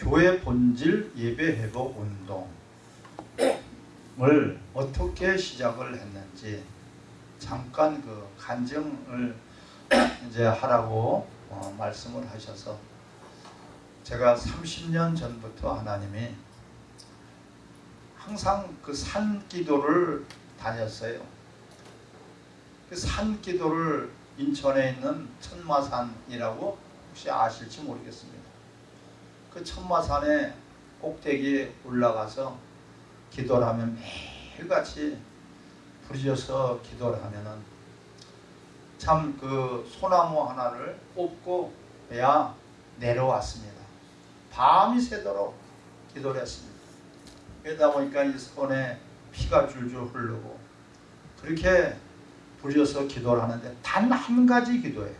교회 본질 예배 회복 운동을 어떻게 시작을 했는지 잠깐 그 간증을 이제 하라고 어, 말씀을 하셔서 제가 30년 전부터 하나님이 항상 그 산 기도를 다녔어요. 그 산 기도를 인천에 있는 천마산이라고 혹시 아실지 모르겠습니다. 그 천마산에 꼭대기에 올라가서 기도를 하면 매일같이 부르셔서 기도를 하면은 참 그 소나무 하나를 뽑고 야 내려왔습니다. 밤이 새도록 기도를 했습니다. 그러다 보니까 이 손에 피가 줄줄 흐르고 그렇게 부려서 기도를 하는데 단 한 가지 기도예요.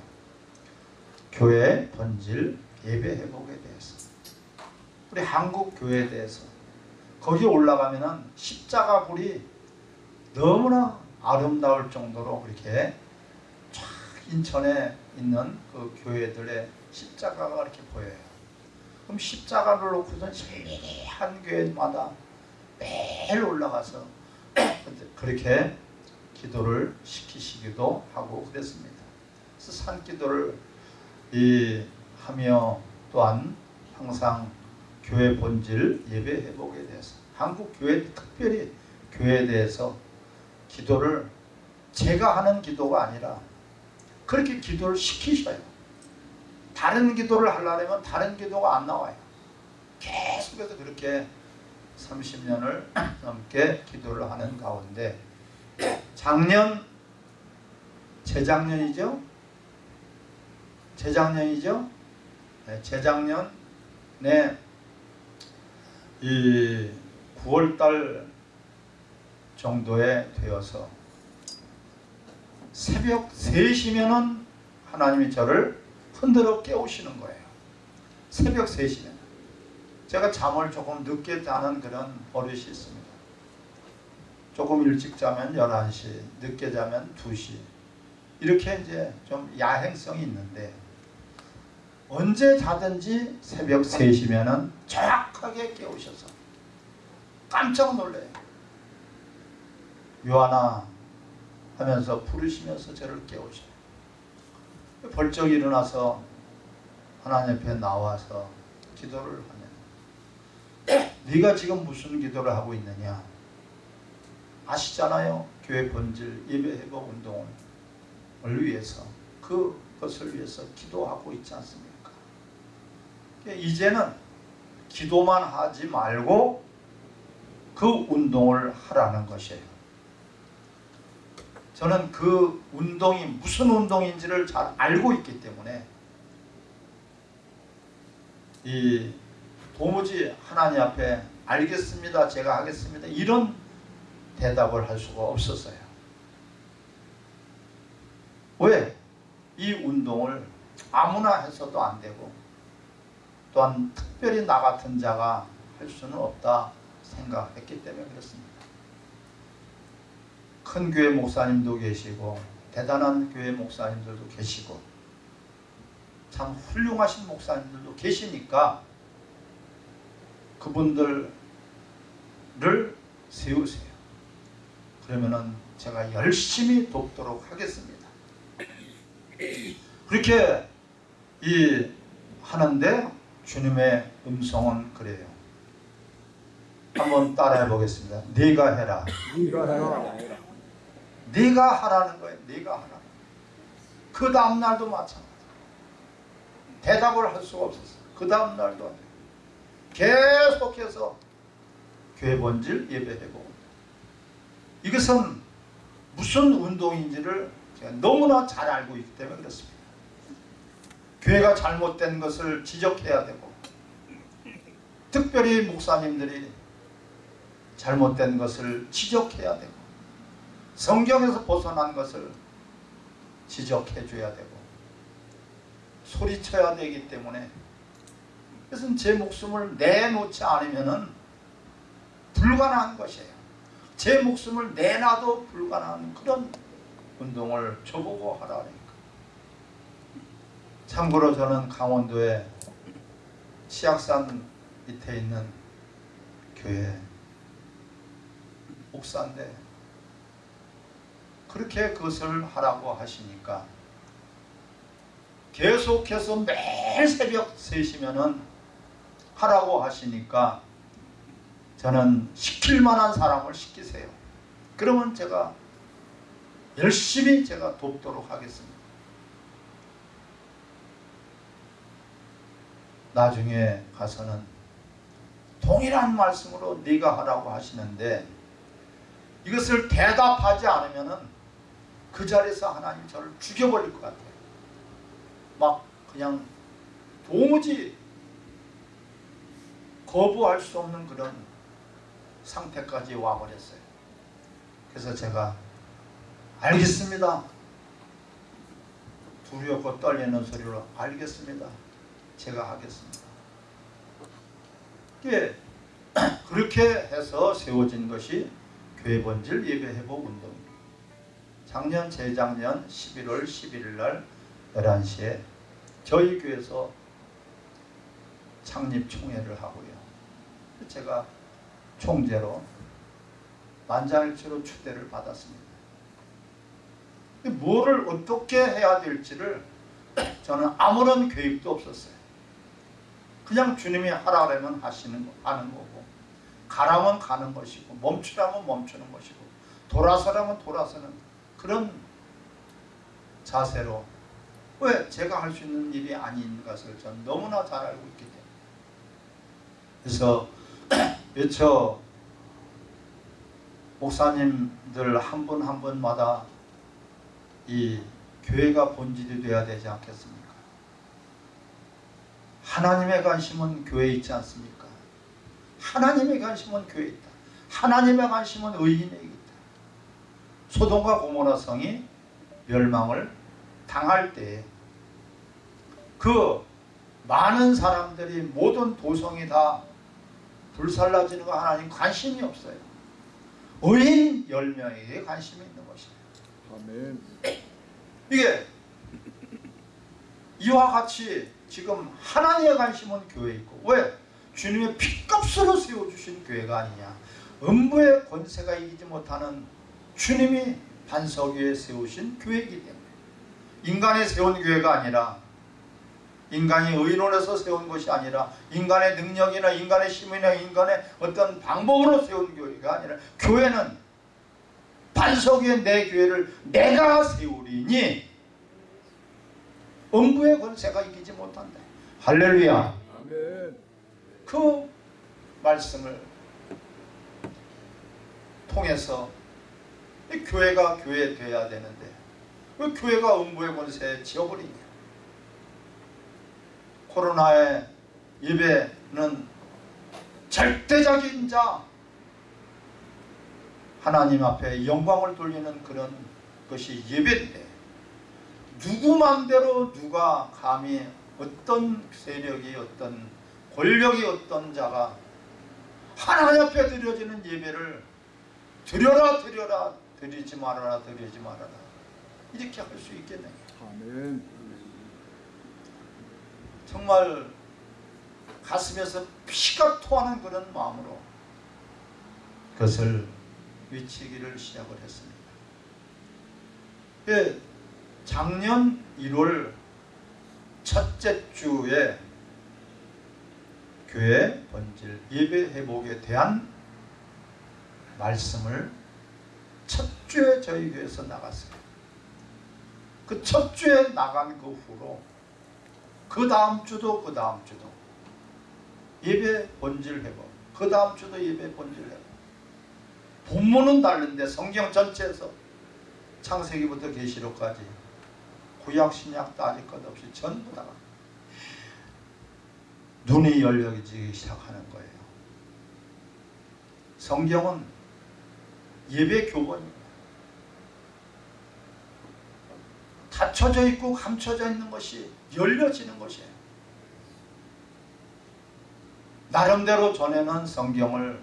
교회 본질 예배 회복에 대해서 우리 한국 교회에 대해서 거기 올라가면은 십자가 불이 너무나 아름다울 정도로 그렇게 쫙 인천에 있는 그 교회들의 십자가가 이렇게 보여요. 그럼 십자가를 놓고선 한 교회마다 매일 올라가서 그렇게 기도를 시키시기도 하고 그랬습니다. 그래서 산기도를 이 하며 또한 항상 교회 본질 예배 회복에 대해서 한국 교회 특별히 교회에 대해서 기도를 제가 하는 기도가 아니라 그렇게 기도를 시키셔요. 다른 기도를 하려면 다른 기도가 안 나와요. 계속해서 그렇게 30년을 넘게 기도를 하는 가운데 작년 재작년이죠? 재작년이죠? 네, 재작년에 이 9월달 정도에 되어서 새벽 3시면은 하나님이 저를 흔들어 깨우시는 거예요. 새벽 3시면. 제가 잠을 조금 늦게 자는 그런 버릇이 있습니다. 조금 일찍 자면 11시, 늦게 자면 2시. 이렇게 이제 좀 야행성이 있는데 언제 자든지 새벽 3시면은 정확하게 깨우셔서 깜짝 놀래요. 요하나 하면서 부르시면서 저를 깨우셔요. 벌쩍 일어나서 하나님 앞에 나와서 기도를 하면 네가 지금 무슨 기도를 하고 있느냐 아시잖아요. 교회 본질 예배 회복 운동을 위해서 그것을 위해서 기도하고 있지 않습니까? 이제는 기도만 하지 말고 그 운동을 하라는 것이에요. 저는 그 운동이 무슨 운동인지를 잘 알고 있기 때문에 이 도무지 하나님 앞에 알겠습니다. 제가 하겠습니다. 이런 대답을 할 수가 없었어요. 왜? 이 운동을 아무나 해서도 안 되고 또한 특별히 나 같은 자가 할 수는 없다 생각했기 때문에 그렇습니다. 큰 교회 목사님도 계시고 대단한 교회 목사님들도 계시고 참 훌륭하신 목사님들도 계시니까 그분들을 세우세요. 그러면은 제가 열심히 돕도록 하겠습니다. 그렇게 이 하는데 주님의 음성은 그래요. 한번 따라해 보겠습니다. 네가 해라. 네가 해라. 네가 하라는 거예요. 네가 하라. 그 다음 날도 마찬가지. 대답을 할 수가 없었어. 그 다음 날도 안 돼. 계속해서 교회 본질 예배해보고 이것은 무슨 운동인지를 제가 너무나 잘 알고 있기 때문에 그렇습니다. 교회가 잘못된 것을 지적해야 되고 특별히 목사님들이 잘못된 것을 지적해야 되고 성경에서 벗어난 것을 지적해 줘야 되고 소리쳐야 되기 때문에 그래서 제 목숨을 내놓지 않으면 불가능한 것이에요. 제 목숨을 내놔도 불가능한 그런 운동을 저보고 하라니까. 참고로 저는 강원도에 치악산 밑에 있는 교회 목사인데 그렇게 그것을 하라고 하시니까 계속해서 매일 새벽 3시면은 하라고 하시니까 저는 시킬 만한 사람을 시키세요. 그러면 제가 열심히 제가 돕도록 하겠습니다. 나중에 가서는 동일한 말씀으로 네가 하라고 하시는데 이것을 대답하지 않으면 은 그 자리에서 하나님 저를 죽여버릴 것 같아요. 막 그냥 도무지 거부할 수 없는 그런 상태까지 와버렸어요. 그래서 제가 알겠습니다. 두렵고 떨리는 소리로 알겠습니다. 제가 하겠습니다. 예, 그렇게 해서 세워진 것이 교회 본질 예배 회복 운동입니다. 작년 재작년 11월 11일 날 11시에 저희 교회에서 창립 총회를 하고요. 제가 총재로 만장일치로 추대를 받았습니다. 뭐를 어떻게 해야 될지를 저는 아무런 계획도 없었어요. 그냥 주님이 하라 그러면 하시는 거, 하는 거고. 가라면 가는 것이고 멈추라면 멈추는 것이고 돌아서라면 돌아서는 그런 자세로. 왜 제가 할 수 있는 일이 아닌 것을 전 너무나 잘 알고 있기 때문에. 그래서 몇처 목사님들 한 분 한 분마다 이 교회가 본질이 돼야 되지 않겠습니까? 하나님의 관심은 교회에 있지 않습니까? 하나님의 관심은 교회에 있다. 하나님의 관심은 의인에게 있다. 소돔과 고모라 성이 멸망을 당할 때 그 많은 사람들이 모든 도성이 다 불살라지는 거 하나님 관심이 없어요. 의인 10명에게 관심이 있는 것이에요. 아멘. 이게 이와 같이 지금 하나님의 관심은 교회에 있고 왜? 주님의 피값으로 세워주신 교회가 아니냐 음부의 권세가 이기지 못하는 주님이 반석 위에 세우신 교회이기 때문에 인간이 세운 교회가 아니라 인간이 의논해서 세운 것이 아니라 인간의 능력이나 인간의 힘이나 인간의 어떤 방법으로 세운 교회가 아니라 교회는 반석 위에 내 교회를 내가 세우리니 음부의 권세가 이기지 못한다. 할렐루야. 아멘. 그 말씀을 통해서 이 교회가 교회 돼야 되는데 왜 교회가 음부의 권세에 지어버리냐. 코로나의 예배는 절대적인 자 하나님 앞에 영광을 돌리는 그런 것이 예배인데 누구 맘대로 누가 감히 어떤 세력이 어떤 권력이 어떤 자가 하나님 앞에 드려지는 예배를 드려라 드려라 드리지 말아라 드리지 말아라 이렇게 할 수 있겠느냐 아멘. 정말 가슴에서 피가 토하는 그런 마음으로 그것을 외치기를 시작을 했습니다. 예, 작년 1월 첫째 주에 교회 본질 예배 회복에 대한 말씀을 첫 주에 저희 교회에서 나갔어요. 그 첫 주에 나간 그 후로 그 다음 주도 그 다음 주도 예배 본질 회복 그 다음 주도 예배 본질 회복 본문은 다른데 성경 전체에서 창세기부터 계시록까지 구약 신약 따질 것 없이 전부 다 눈이 열려지기 시작하는 거예요. 성경은 예배 교본입니다. 닫혀져 있고 감춰져 있는 것이 열려지는 것이에요. 나름대로 전에는 성경을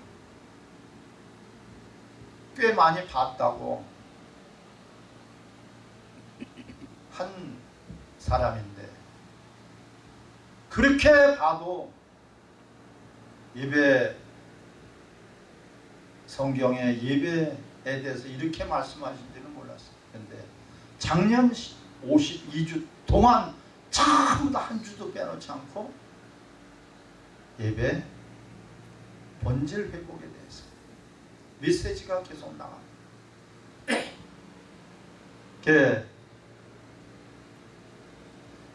꽤 많이 봤다고 한 사람인데 그렇게 봐도 예배 성경에 예배에 대해서 이렇게 말씀하신지는 몰랐어요. 근데 작년 52주 동안 전부 다한 주도 빼놓지 않고 예배 본질 회복에 대해서 메시지가 계속 나갑니다.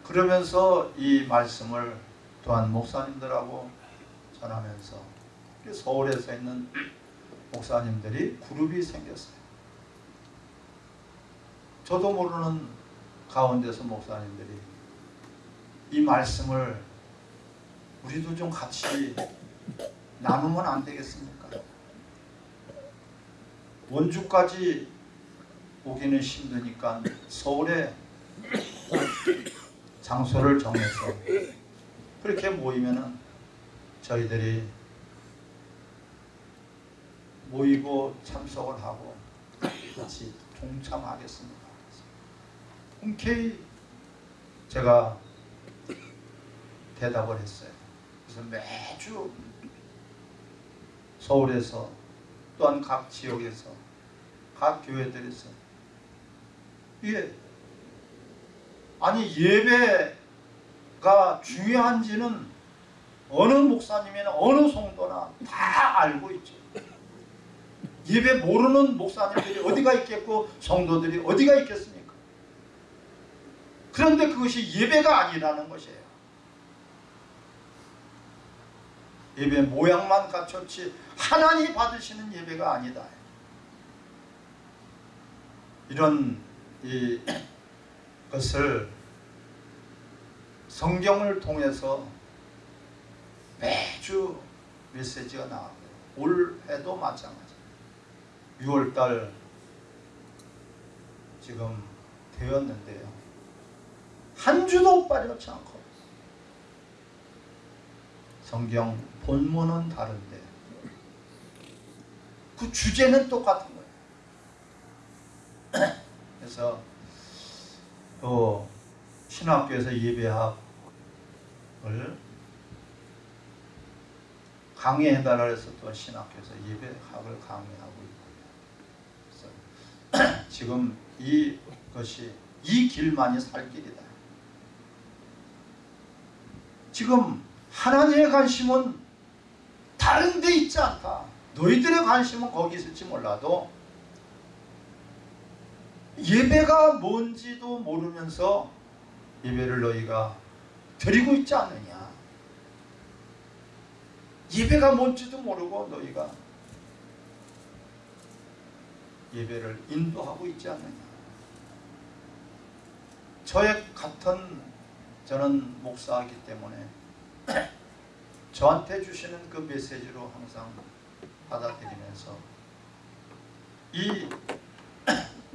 그러면서 이 말씀을 또한 목사님들하고 전하면서 서울에서 있는 목사님들이 그룹이 생겼어요. 저도 모르는 가운데서 목사님들이 이 말씀을 우리도 좀 같이 나누면 안 되겠습니까? 원주까지 오기는 힘드니까 서울에 장소를 정해서 그렇게 모이면은 저희들이 모이고 참석을 하고 같이 동참하겠습니다. 흔쾌히 제가 대답을 했어요. 그래서 매주 서울에서 또한 각 지역에서 각 교회들에서 예 아니 예배가 중요한지는 어느 목사님이나 어느 성도나 다 알고 있죠. 예배 모르는 목사님들이 어디가 있겠고 성도들이 어디가 있겠습니까? 그런데 그것이 예배가 아니라는 것이에요. 예배 모양만 갖췄지 하나님이 받으시는 예배가 아니다. 이런 이 것을 성경을 통해서 매주 메시지가 나오고요. 올해도 마찬가지. 6월달 지금 되었는데요. 한 주도 빠져지 않고 성경 본문은 다른데 그 주제는 똑같은 거예요. 그래서 또 신학교에서 예배학을 강의해달라 해서 또 신학교에서 예배학을 강의하고 있고요. 지금 이것이 이 길만이 살 길이다. 지금 하나님의 관심은 다른 데 있지 않다. 너희들의 관심은 거기 있을지 몰라도 예배가 뭔지도 모르면서 예배를 너희가 드리고 있지 않느냐. 예배가 뭔지도 모르고 너희가 예배를 인도하고 있지 않느냐. 저의 같은 저는 목사이기 때문에 저한테 주시는 그 메시지로 항상 받아들이면서 이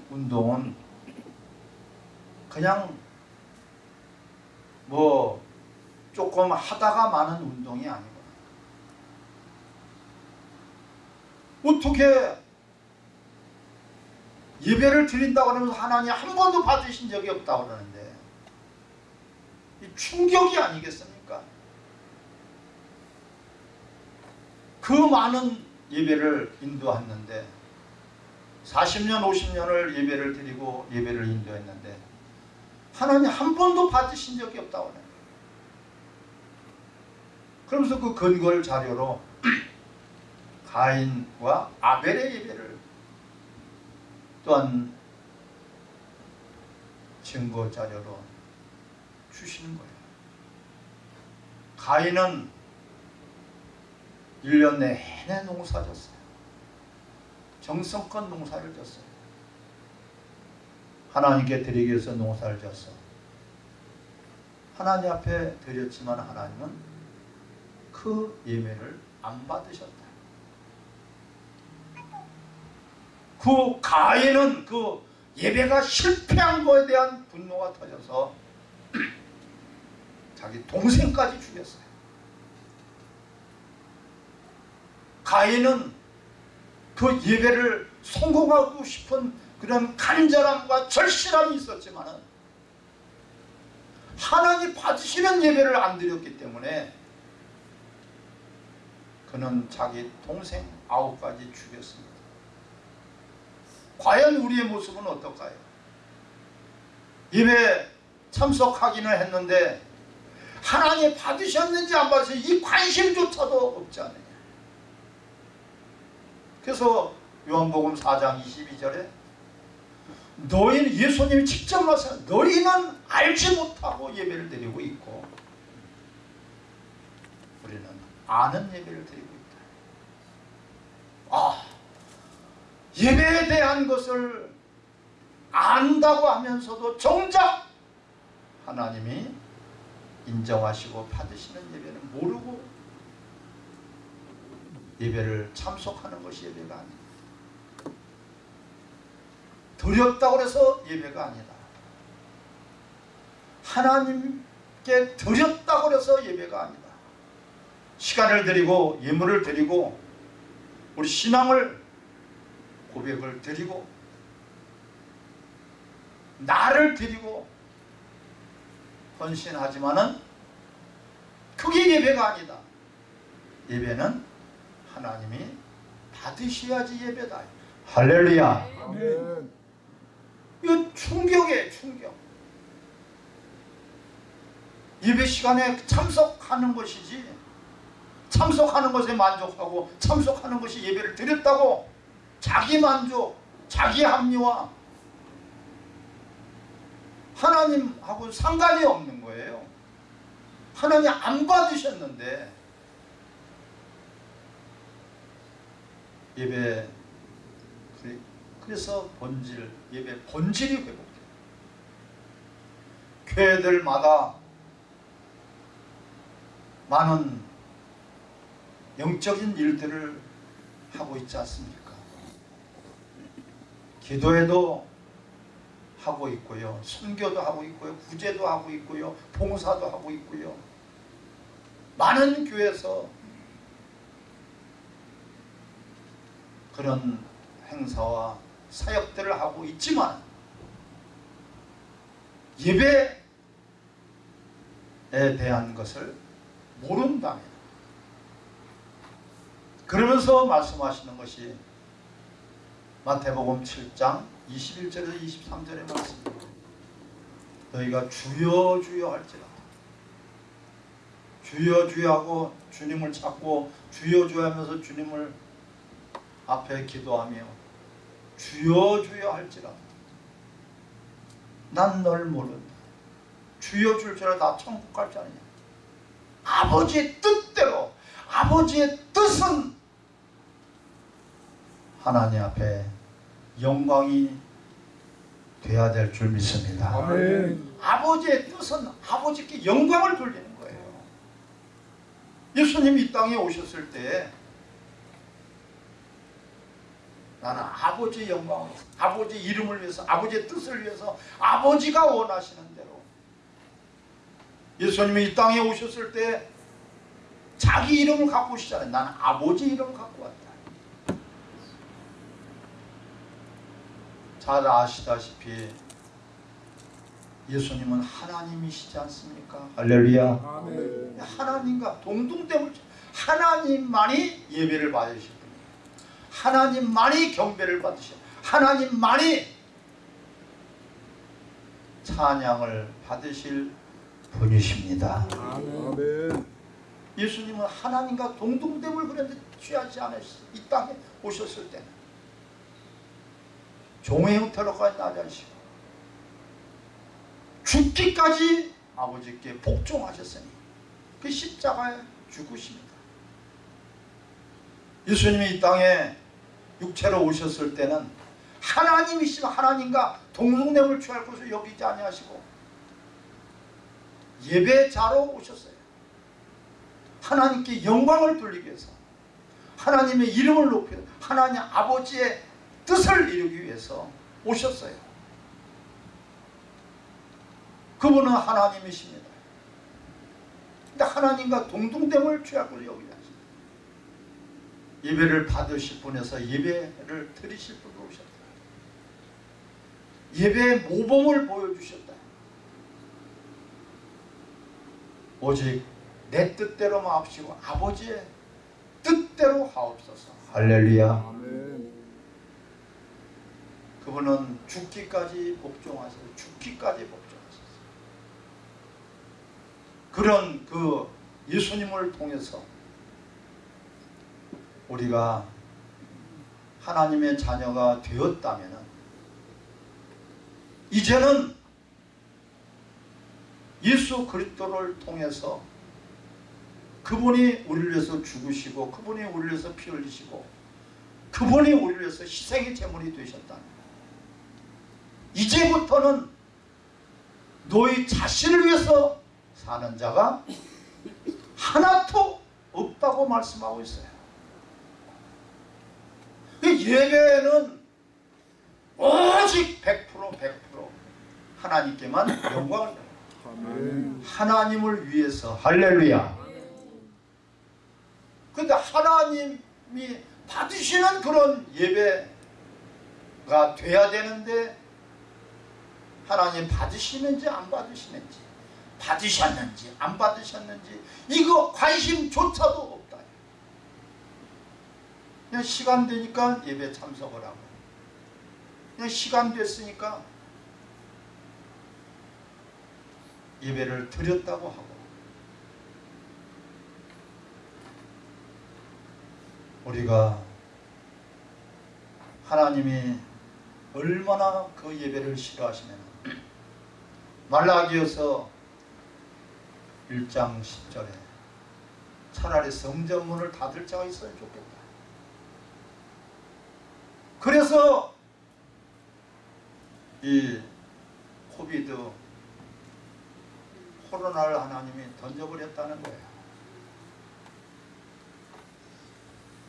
운동은 그냥 뭐 조금 하다가 마는 운동이 아니고 어떻게 예배를 드린다고 하면서 하나님 한 번도 받으신 적이 없다고 그러는데 이 충격이 아니겠습니까? 그 많은 예배를 인도했는데 40년 50년을 예배를 드리고 예배를 인도했는데 하나님 한 번도 받으신 적이 없다고 거예요. 그러면서 그 근거를 자료로 가인과 아벨의 예배를 또한 증거 자료로 주시는 거예요. 가인은 1년 내내 농사 졌어요. 정성껏 농사를 졌어요. 하나님께 드리기 위해서 농사를 졌어. 하나님 앞에 드렸지만 하나님은 그 예배를 안 받으셨다. 그 가인은 그 예배가 실패한 거에 대한 분노가 터져서 자기 동생까지 죽였어요. 가인은 그 예배를 성공하고 싶은 그런 간절함과 절실함이 있었지만 하나님 받으시는 예배를 안 드렸기 때문에 그는 자기 동생 아홉 가지 죽였습니다. 과연 우리의 모습은 어떨까요? 예배 참석하기는 했는데 하나님 받으셨는지 안 받으셨는지 이 관심조차도 없지 않느냐. 그래서 요한복음 4장 22절에 너희는 예수님이 직접 나서 너희는 알지 못하고 예배를 드리고 있고 우리는 아는 예배를 드리고 있다. 아 예배에 대한 것을 안다고 하면서도 정작 하나님이 인정하시고 받으시는 예배는 모르고 예배를 참석하는 것이 예배가 아니다. 드렸다고 해서 예배가 아니다. 하나님께 드렸다고 해서 예배가 아니다. 시간을 드리고 예물을 드리고 우리 신앙을 고백을 드리고 나를 드리고 헌신하지만은 그게 예배가 아니다. 예배는 하나님이 받으셔야지 예배다. 할렐루야. 아멘. 이거 충격이에요 충격 예배 시간에 참석하는 것이지 참석하는 것에 만족하고 참석하는 것이 예배를 드렸다고 자기 만족 자기 합리화 하나님하고 상관이 없는 거예요 하나님 안 받으셨는데 예배 그래- 그래서 본질 예배 본질이 회복돼요. 교회들마다 많은 영적인 일들을 하고 있지 않습니까? 기도회도 하고 있고요. 선교도 하고 있고요. 구제도 하고 있고요. 봉사도 하고 있고요. 많은 교회에서 그런 행사와 사역들을 하고 있지만 예배에 대한 것을 모른다면 그러면서 말씀하시는 것이 마태복음 7장 21절에서 23절의 말씀입니다. 너희가 주여 주여 할지라 주여 주여 하고 주님을 찾고 주여 주여 하면서 주님을 앞에 기도하며 주여 주여 할지라 난널 모른다. 주여 줄줄 알아 나 천국 갈 줄 아느냐? 아버지의 뜻대로 아버지의 뜻은 하나님 앞에 영광이 돼야 될 줄 믿습니다. 아멘. 아버지의 뜻은 아버지께 영광을 돌리는 거예요. 예수님이 이 땅에 오셨을 때 나는 아버지의 영광을 위해서, 아버지 이름을 위해서 아버지의 뜻을 위해서 아버지가 원하시는 대로 예수님이 이 땅에 오셨을 때 자기 이름을 갖고 오시잖아요 나는 아버지 이름을 갖고 왔다 잘 아시다시피 예수님은 하나님이시지 않습니까 할렐루야 아멘. 하나님과 동등됨을 하나님만이 예배를 받으실 분이에요. 하나님만이 경배를 받으셔. 하나님만이 찬양을 받으실 분이십니다. 아멘. 예수님은 하나님과 동등됨을 그런데 취하지 않으셨어요. 이 땅에 오셨을 때는 종의 형태로까지 나지 않으시고 죽기까지 아버지께 복종하셨으니 그 십자가에 죽으십니다. 예수님이 이 땅에 육체로 오셨을 때는 하나님이시면 하나님과 동등됨을 취할 것을 여기지 아니하시고 예배자로 오셨어요. 하나님께 영광을 돌리기 위해서 하나님의 이름을 높이 하나님 아버지의 뜻을 이루기 위해서 오셨어요. 그분은 하나님이십니다. 근데 하나님과 동등됨을 여기지 않습니다. 예배를 받으실 분에서 예배를 드리실 분으로 오셨다. 예배의 모범을 보여주셨다. 오직 내 뜻대로 마옵시고 아버지의 뜻 뜻대로 하옵소서. 할렐루야. 그분은 죽기까지 복종하셔서 죽기까지 복종하셨어요. 그런 그 예수님을 통해서 우리가 하나님의 자녀가 되었다면 이제는 예수 그리스도를 통해서 그분이 우리를 위해서 죽으시고 그분이 우리를 위해서 피 흘리시고 그분이 우리를 위해서 희생의 제물이 되셨다는 이제부터는 너희 자신을 위해서 사는 자가 하나도 없다고 말씀하고 있어요. 그 예배는 오직 100% 100% 하나님께만 영광을. 아멘. 하나님을 위해서 할렐루야. 근데 하나님이 받으시는 그런 예배가 돼야 되는데 하나님 받으시는지 안 받으시는지 받으셨는지 안 받으셨는지 이거 관심조차도. 그냥 시간 되니까 예배 참석을 하고 그냥 시간 됐으니까 예배를 드렸다고 하고 우리가 하나님이 얼마나 그 예배를 싫어하시면 말라기여서 1장 10절에 차라리 성전문을 닫을 자가 있어야 좋겠다. 그래서 이 코비드 코로나를 하나님이 던져버렸다는 거예요.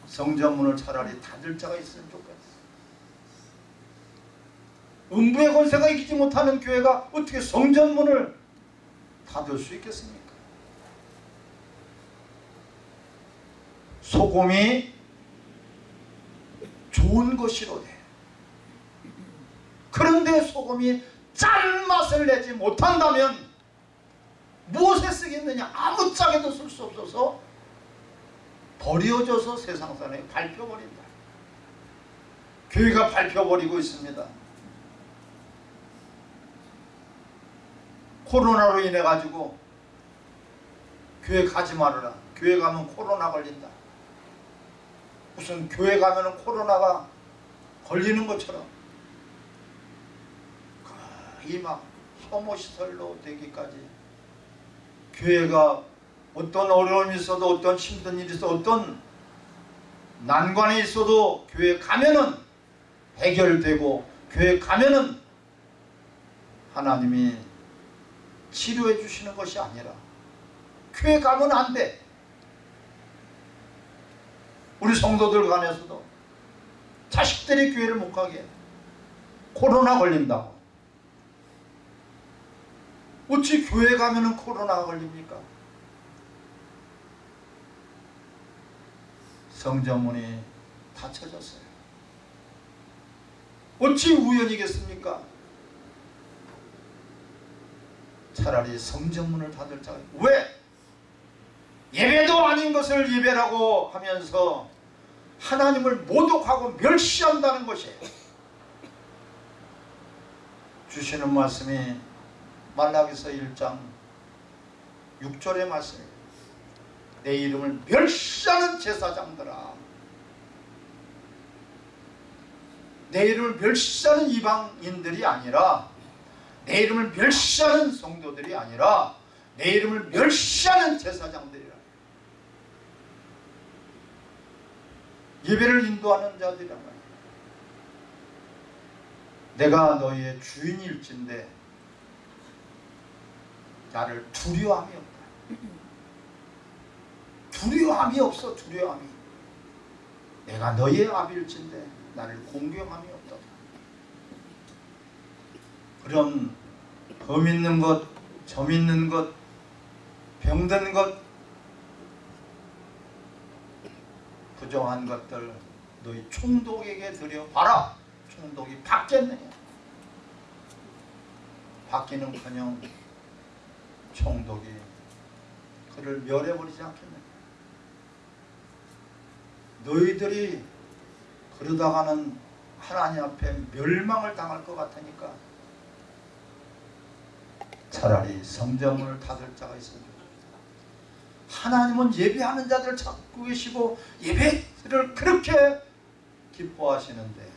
성전문을 차라리 닫을 자가 있으면 좋겠어. 음부의 권세가 이기지 못하는 교회가 어떻게 성전문을 닫을 수 있겠습니까? 소금이 좋은 것이로되 그런데 소금이 짠맛을 내지 못한다면 무엇에 쓰겠느냐 아무짝에도 쓸 수 없어서 버려져서 세상산에 밟혀버린다. 교회가 밟혀버리고 있습니다. 코로나로 인해 가지고 교회 가지 말아라. 교회 가면 코로나 걸린다. 무슨 교회 가면 코로나가 걸리는 것처럼 거의 막 혐오시설로 되기까지 교회가 어떤 어려움이 있어도 어떤 힘든 일이 있어도 어떤 난관이 있어도 교회 가면은 해결되고 교회 가면은 하나님이 치료해 주시는 것이 아니라 교회 가면 안 돼. 우리 성도들 간에서도 자식들이 교회를 못 가게 해. 코로나 걸린다고. 어찌 교회 가면은 코로나가 걸립니까? 성전문이 닫혀졌어요. 어찌 우연이겠습니까? 차라리 성전문을 닫을 자가 왜? 예배도 아닌 것을 예배라고 하면서 하나님을 모독하고 멸시한다는 것이에요. 주시는 말씀이 말라기서 1장 6절의 말씀이에요. 내 이름을 멸시하는 제사장들아 내 이름을 멸시하는 이방인들이 아니라 내 이름을 멸시하는 성도들이 아니라 내 이름을 멸시하는 제사장들이라 예배를 인도하는 자들이란 말이야. 내가 너희의 주인일진데 나를 두려움이 없다. 두려움이 없어 두려움이. 내가 너희의 아비일진데 나를 공경함이 없다. 그런 범 있는 것, 점 있는 것, 병든 것, 부정한 것들 너희 총독에게 드려봐라. 총독이 받겠느냐? 받기는커녕 총독이 그를 멸해버리지 않겠느냐? 너희들이 그러다가는 하나님 앞에 멸망을 당할 것 같으니까 차라리 성전문을 닫을 자가 있어야 됩니다. 하나님은 예배하는 자들을 찾고 계시고 예배를 그렇게 기뻐하시는데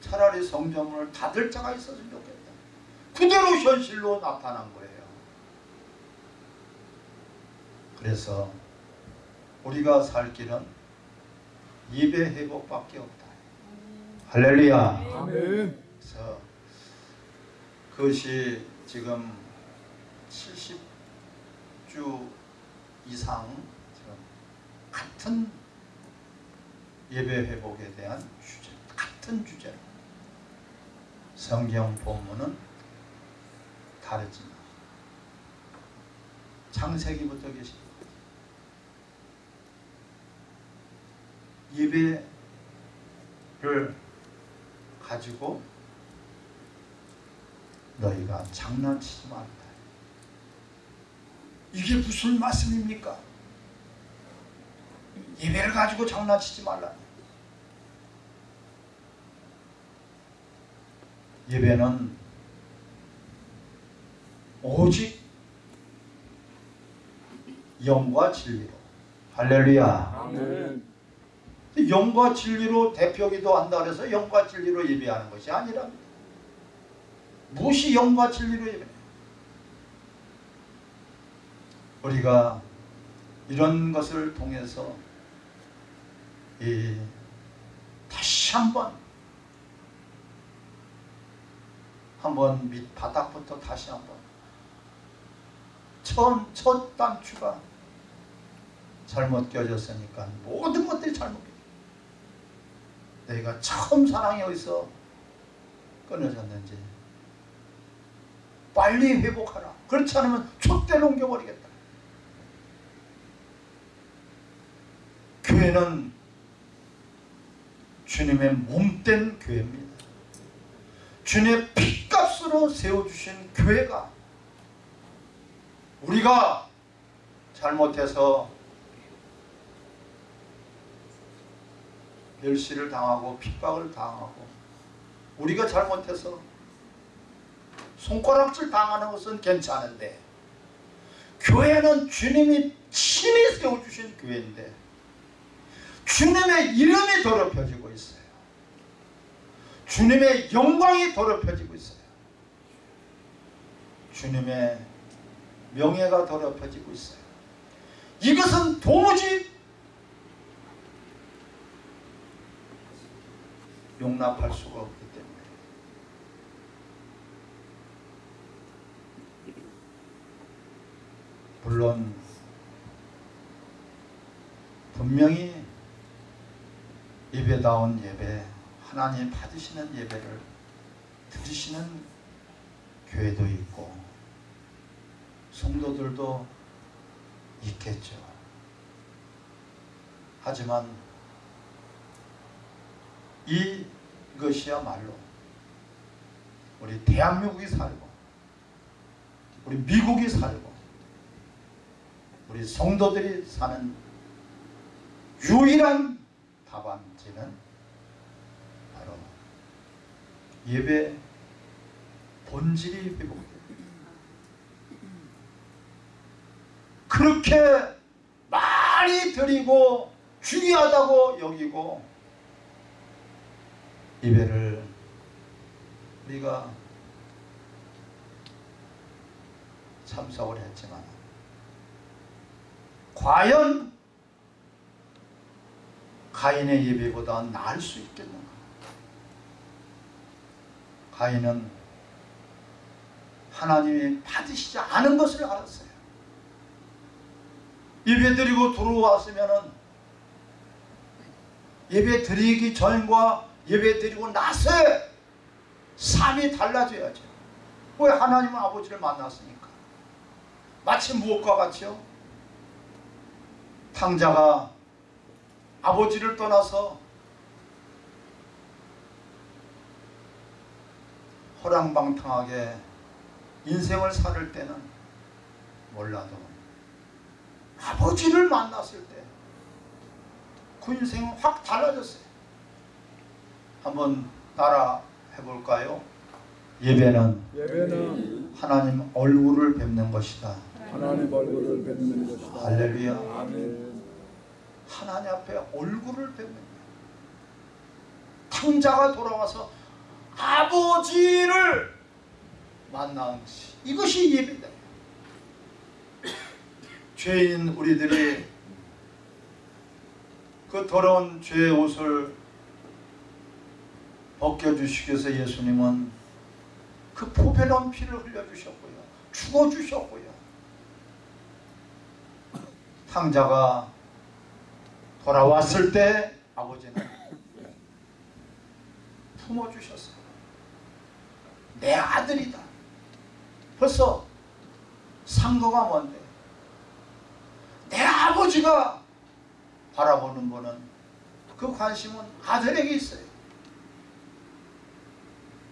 차라리 성전문을 닫을 자가 있었으면 좋겠다. 그대로 현실로 나타난 거예요. 그래서 우리가 살 길은 예배 회복밖에 없다. 할렐루야. 아멘. 그래서 그것이 지금 70 주 이상 지금 같은 예배 회복에 대한 주제, 같은 주제로 성경 본문은 다르지만 창세기부터 계십니다. 예배를 가지고 너희가 장난치지 말라. 이게 무슨 말씀입니까? 예배를 가지고 장난치지 말라. 예배는 오직 영과 진리로 할렐루야 아멘. 영과 진리로 대표기도 한다 그래서 영과 진리로 예배하는 것이 아니랍니다. 무엇이 영과 진리로 예배? 우리가 이런 것을 통해서 이 다시 한번 한번 밑 바닥부터 다시 한번 처음 첫 단추가 잘못 껴졌으니까 모든 것들이 잘못 껴. 내가 처음 사랑이 어디서 끊어졌는지 빨리 회복하라. 그렇지 않으면 촛대로 옮겨버리겠다. 교회는 주님의 몸된 교회입니다. 주님의 피값으로 세워주신 교회가 우리가 잘못해서 멸시를 당하고 핍박을 당하고 우리가 잘못해서 손가락질 당하는 것은 괜찮은데 교회는 주님이 친히 세워주신 교회인데 주님의 이름이 더럽혀지고 있어요. 주님의 영광이 더럽혀지고 있어요. 주님의 명예가 더럽혀지고 있어요. 이것은 도무지 용납할 수가 없기 때문에 물론 분명히 예배다운 예배 하나님 받으시는 예배를 드리시는 교회도 있고 성도들도 있겠죠. 하지만 이것이야말로 우리 대한민국이 살고 우리 미국이 살고 우리 성도들이 사는 유일한 답안지는 바로 예배 본질이 회복됩니다. 그렇게 많이 드리고 중요하다고 여기고 예배를 우리가 참석을 했지만 과연 가인의 예배보다 나을 수 있겠는가? 가인은 하나님이 받으시지 않은 것을 알았어요. 예배 드리고 들어왔으면은 예배 드리기 전과 예배 드리고 나서의 삶이 달라져야죠. 왜 하나님 아버지를 만났으니까. 마치 무엇과 같이요? 탕자가 아버지를 떠나서 허랑방탕하게 인생을 살 때는 몰라도 아버지를 만났을 때 그 인생은 확 달라졌어요. 한번 따라 해볼까요? 예배는 예배는 하나님 얼굴을 뵙는 것이다. 하나님 얼굴을 뵙는 것이다. 할렐루야. 아멘. 하나님 앞에 얼굴을 뵙는 거예요. 탕자가 돌아와서 아버지를 만나는 것이 이것이 예배다. 죄인 우리들이 그 더러운 죄의 옷을 벗겨주시기 위해서 예수님은 그 포배로운 피를 흘려주셨고요. 죽어주셨고요. 탕자가 돌아왔을 때 아버지는 품어주셨어요. 내 아들이다. 벌써 상거가 뭔데? 내 아버지가 바라보는 분은 그 관심은 아들에게 있어요.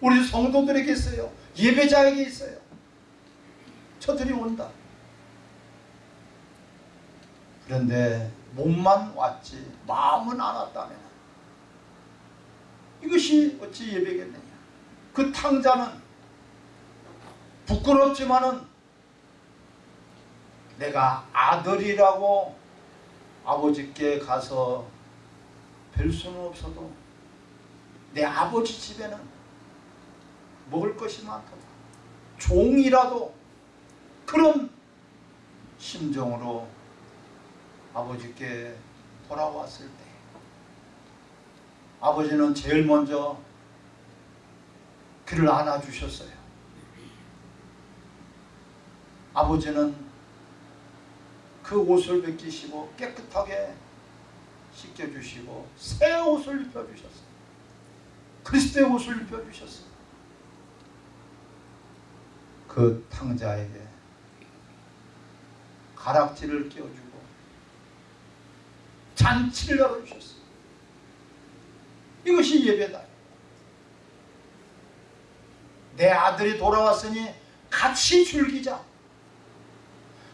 우리 성도들에게 있어요. 예배자에게 있어요. 저들이 온다. 그런데 몸만 왔지 마음은 안 왔다면 이것이 어찌 예배겠느냐? 그 탕자는 부끄럽지만은 내가 아들이라고 아버지께 가서 뵐 수는 없어도 내 아버지 집에는 먹을 것이 많다. 종이라도 그런 심정으로 아버지께 돌아왔을 때 아버지는 제일 먼저 그를 안아주셨어요. 아버지는 그 옷을 벗기시고 깨끗하게 씻겨주시고 새 옷을 입혀주셨어요. 그리스도의 옷을 입혀주셨어요. 그 탕자에게 가락지를 끼워주고 잔치를 열어주셨어요. 이것이 예배다. 내 아들이 돌아왔으니 같이 즐기자.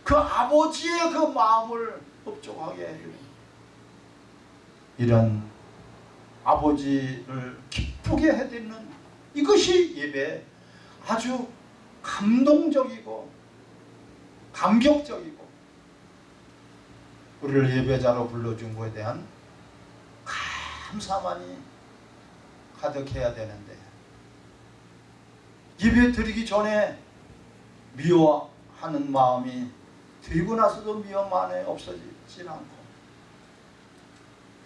그 아버지의 그 마음을 흡족하게 해주는 이런 아버지를 기쁘게 해드리는 이것이 예배 아주 감동적이고 감격적이고 우리를 예배자로 불러준 것에 대한 감사만이 가득해야 되는데 예배 드리기 전에 미워하는 마음이 드리고 나서도 미워만에 없어지질 않고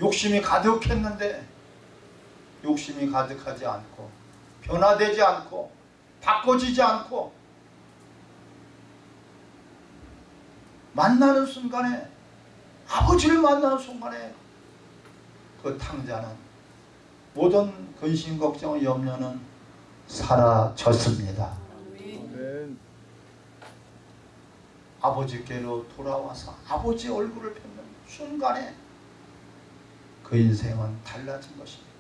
욕심이 가득했는데 욕심이 가득하지 않고 변화되지 않고 바꿔지지 않고 만나는 순간에 아버지를 만나는 순간에 그 탕자는 모든 근심 걱정 염려는 사라졌습니다. 아멘. 아버지께로 돌아와서 아버지 얼굴을 뵙는 순간에 그 인생은 달라진 것입니다.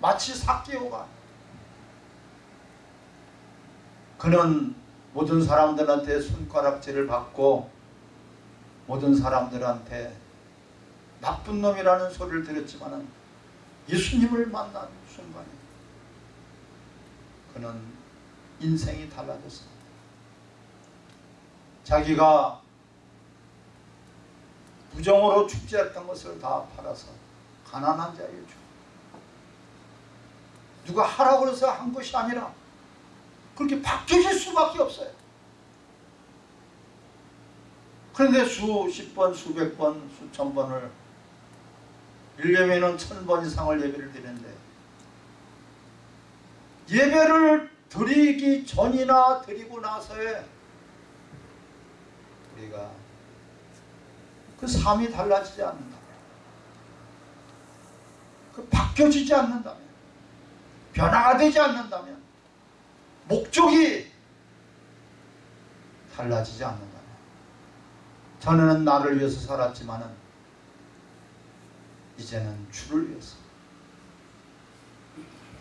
마치 사개오가 그는 모든 사람들한테 손가락질을 받고 모든 사람들한테 나쁜 놈이라는 소리를 들었지만은 예수님을 만난 순간에 그는 인생이 달라졌습니다. 자기가 부정으로 축제했던 것을 다 팔아서 가난한 자에게 주. 누가 하라고 해서 한 것이 아니라 그렇게 바뀌어질 수밖에 없어요. 그런데 수십 번, 수백 번, 수천 번을 1년에는 천 번 이상을 예배를 드리는데 예배를 드리기 전이나 드리고 나서에 우리가 그 삶이 달라지지 않는다면 그 바뀌어지지 않는다면 변화가 되지 않는다면 목적이 달라지지 않는다면 전에는 나를 위해서 살았지만은 이제는 주를 위해서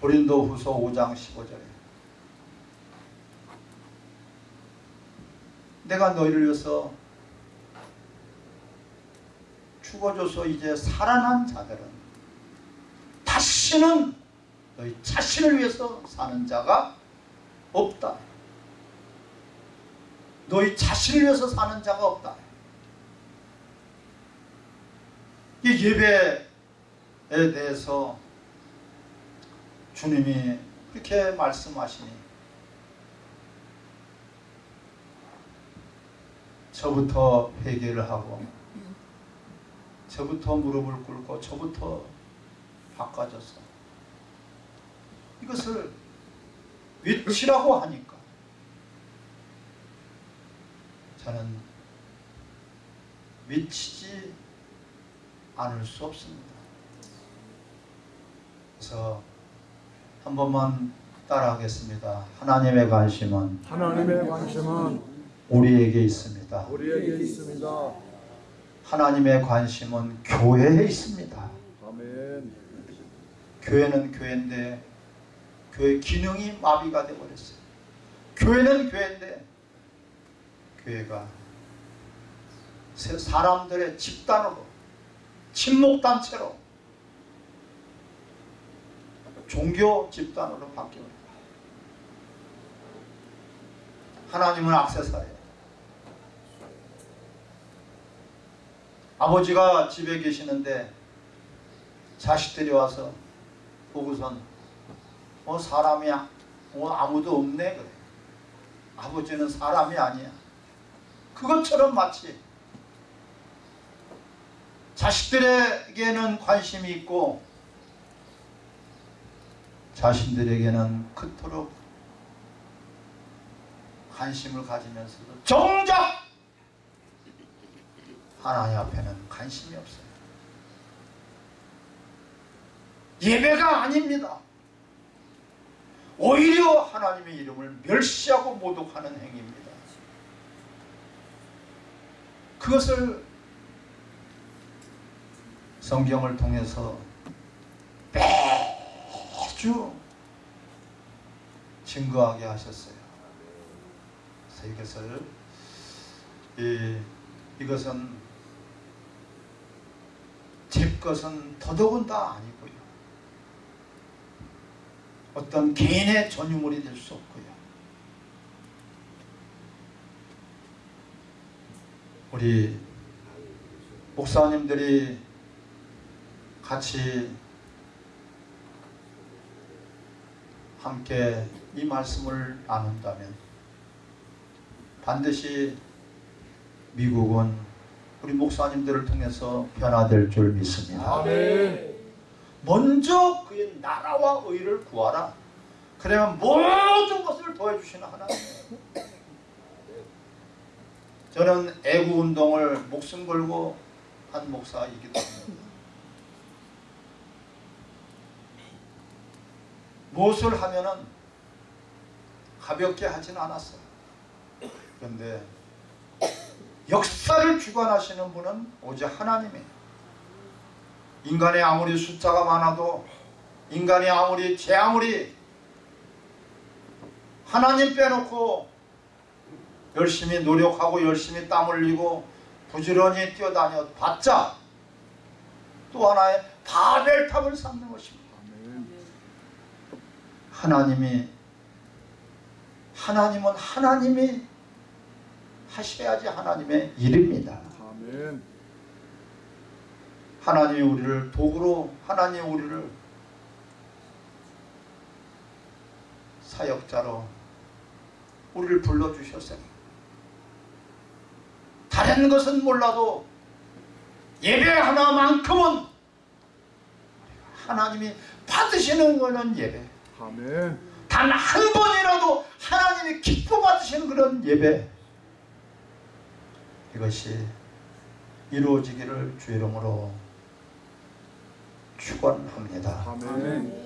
고린도 후서 5장 15절에 내가 너희를 위해서 죽어줘서 이제 살아난 자들은 다시는 너희 자신을 위해서 사는 자가 없다. 너희 자신을 위해서 사는 자가 없다. 이 예배에 대해서 주님이 그렇게 말씀하시니 저부터 회개를 하고 저부터 무릎을 꿇고 저부터 바꿔줘서 이것을 외치라고 하니까 저는 외치지 않을 수 없습니다. 그래서 한 번만 따라하겠습니다. 하나님의 관심은 하나님의 관심은 우리에게 있습니다. 우리에게 있습니다. 하나님의 관심은 교회에 있습니다. 아멘. 교회는 교회인데 교회 기능이 마비가 되어버렸어요. 교회는 교회인데 교회가 세- 사람들의 집단으로 친목단체로 종교 집단으로 바뀌어버려요. 하나님은 악세사예요. 아버지가 집에 계시는데 자식들이 와서 보고선 어 사람이야 어 아무도 없네 그래 아버지는 사람이 아니야 그것처럼 마치 자식들에게는 관심이 있고 자신들에게는 그토록 관심을 가지면서도 정작 하나님 앞에는 관심이 없어요. 예배가 아닙니다. 오히려 하나님의 이름을 멸시하고 모독하는 행위입니다. 그것을 성경을 통해서 매주 증거하게 하셨어요. 그래서 이것을 이, 이것은 제 것은 더더군다 아니고요. 어떤 개인의 전유물이 될 수 없고요. 우리 목사님들이 같이 함께 이 말씀을 나눈다면 반드시 미국은 우리 목사님들을 통해서 변화될 줄 믿습니다. 아멘. 먼저 그의 나라와 의를 구하라. 그러면 모든 것을 도와주시는 하나님. 저는 애구 운동을 목숨 걸고 한 목사이기도 합니다. 무엇을 하면은 가볍게 하진 않았어요. 그런데 역사를 주관하시는 분은 오직 하나님이에요. 인간이 아무리 숫자가 많아도 인간이 아무리 제 아무리 하나님 빼놓고 열심히 노력하고 열심히 땀 흘리고 부지런히 뛰어다녀 봤자 또 하나의 바벨탑을 쌓는 것입니다. 하나님이 하나님은 하나님이 하셔야지 하나님의 일입니다. 아멘. 하나님이 우리를 도구로 하나님이 우리를 사역자로 우리를 불러주셨어요. 다른 것은 몰라도 예배 하나만큼은 하나님이 받으시는 거는 예배. 아멘. 단 한 번이라도 하나님이 기뻐 받으시는 그런 예배. 이것이 이루어지기를 주 이름으로 축원합니다. 아멘.